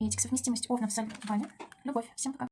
Совместимость овнов с львами. Любовь. Всем пока.